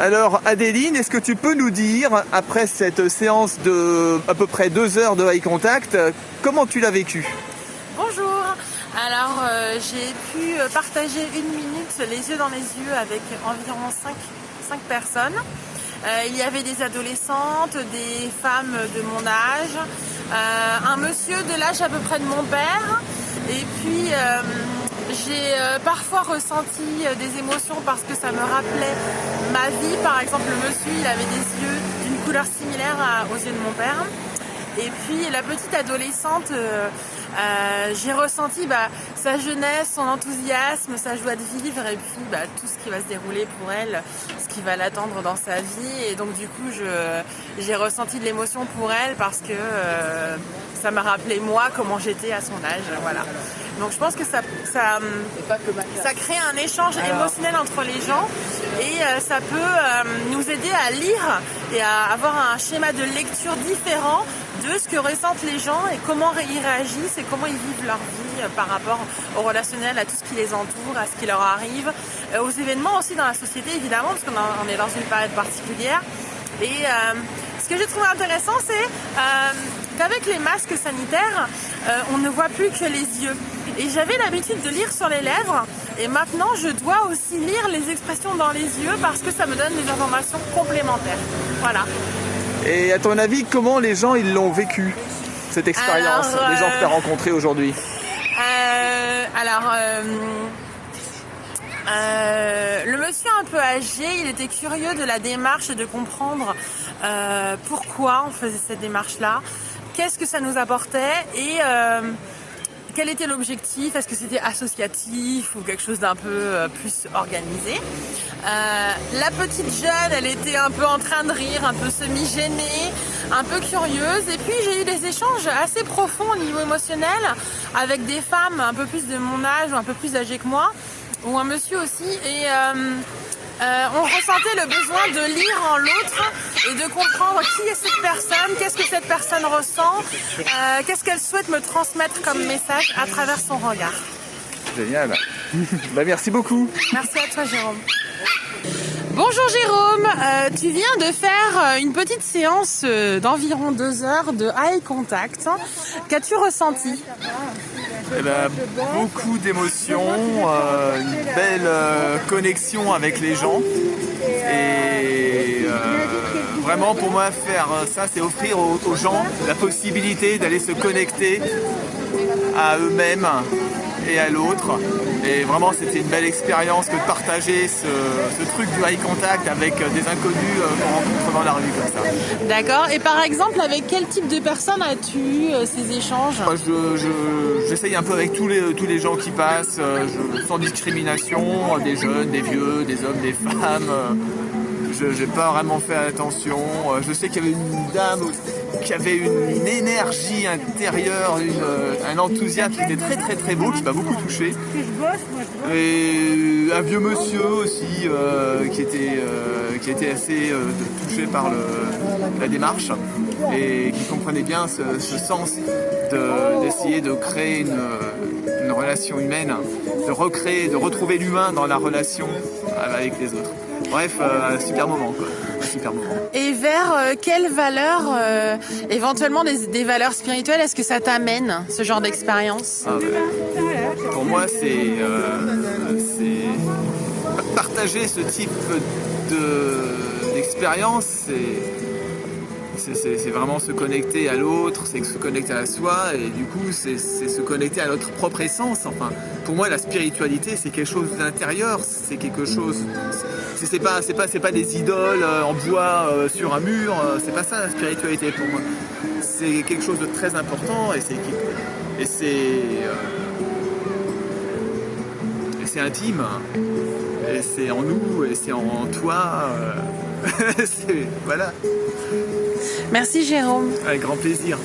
Alors Adéline, est-ce que tu peux nous dire, après cette séance de à peu près deux heures de eye contact, comment tu l'as vécu? Bonjour, alors euh, j'ai pu partager une minute les yeux dans les yeux avec environ 5, personnes. Euh, il y avait des adolescentes, des femmes de mon âge, euh, un monsieur de l'âge à peu près de mon père, et puis j'ai euh, parfois ressenti euh, des émotions parce que ça me rappelait ma vie. Par exemple, le monsieur, il avait des yeux d'une couleur similaire aux yeux de mon père. Et puis la petite adolescente, euh, j'ai ressenti bah, sa jeunesse, son enthousiasme, sa joie de vivre et puis bah, tout ce qui va se dérouler pour elle, ce qui va l'attendre dans sa vie. Et donc du coup, j'ai ressenti de l'émotion pour elle parce que ça m'a rappelé moi comment j'étais à son âge. Voilà. Donc je pense que ça, ça, ça crée un échange émotionnel entre les gens et euh, ça peut euh, nous aider à lire et à avoir un schéma de lecture différent de ce que ressentent les gens et comment ils réagissent et comment ils vivent leur vie euh, par rapport au relationnel, à tout ce qui les entoure, à ce qui leur arrive, aux événements aussi dans la société évidemment parce qu'on est dans une période particulière. Et ce que j'ai trouvé intéressant, c'est qu'avec les masques sanitaires, on ne voit plus que les yeux. Et j'avais l'habitude de lire sur les lèvres et maintenant je dois aussi lire les expressions dans les yeux parce que ça me donne des informations complémentaires. Voilà. Et à ton avis, comment les gens ils l'ont vécu cette expérience, les gens que tu as euh, rencontrés aujourd'hui euh, Alors, euh, le monsieur un peu âgé, il était curieux de la démarche et de comprendre pourquoi on faisait cette démarche-là, qu'est-ce que ça nous apportait et quel était l'objectif? Est-ce que c'était associatif ou quelque chose d'un peu euh, plus organisé? Euh, La petite jeune, elle était un peu en train de rire, un peu semi-gênée, un peu curieuse. Et puis j'ai eu des échanges assez profonds au niveau émotionnel avec des femmes un peu plus de mon âge ou un peu plus âgées que moi, ou un monsieur aussi. Et euh, euh, on ressentait le besoin de lire en l'autre et de comprendre qui est cette personne, qu'est-ce que cette personne ressent, euh, qu'est-ce qu'elle souhaite me transmettre comme message à travers son regard. Génial. bah, merci beaucoup. Merci à toi Jérôme. Bonjour Jérôme, euh, tu viens de faire une petite séance d'environ deux heures de eye contact. Qu'as-tu ressenti? Eh ben, beaucoup d'émotions, euh, une belle euh, connexion avec les gens. Et euh, vraiment pour moi faire ça, c'est offrir aux, gens la possibilité d'aller se connecter à eux-mêmes et à l'autre. Et vraiment, c'était une belle expérience que de partager ce, truc du eye contact avec des inconnus qu'on rencontre dans la rue comme ça. D'accord. Et par exemple, avec quel type de personnes as-tu eu ces échanges? J'essaye un peu avec tous les, tous les gens qui passent, sans discrimination, des jeunes, des vieux, des hommes, des femmes je n'ai pas vraiment fait attention. Euh, je sais qu'il y avait une dame qui avait une, énergie intérieure, euh, un enthousiasme qui était très très très beau, qui m'a beaucoup touché. Et un vieux monsieur aussi euh, qui, était, qui était assez touché par la démarche et qui comprenait bien ce, sens d'essayer de, créer une, une relation humaine, de recréer, de retrouver l'humain dans la relation avec les autres. Bref, euh, super moment quoi. Super moment. Et vers euh, quelles valeurs, euh, éventuellement des, valeurs spirituelles, est-ce que ça t'amène, ce genre d'expérience ah, Pour moi, c'est partager ce type d'expérience, c'est vraiment se connecter à l'autre, c'est se connecter à soi et du coup c'est se connecter à notre propre essence. Enfin, pour moi la spiritualité c'est quelque chose d'intérieur, c'est quelque chose, c'est pas c'est pas c'est pas des idoles euh, en bois euh, sur un mur, euh, c'est pas ça la spiritualité pour moi. C'est quelque chose de très important et c'est et c'est c'est intime et c'est en nous et c'est en toi. voilà. Merci Jérôme. Avec grand plaisir.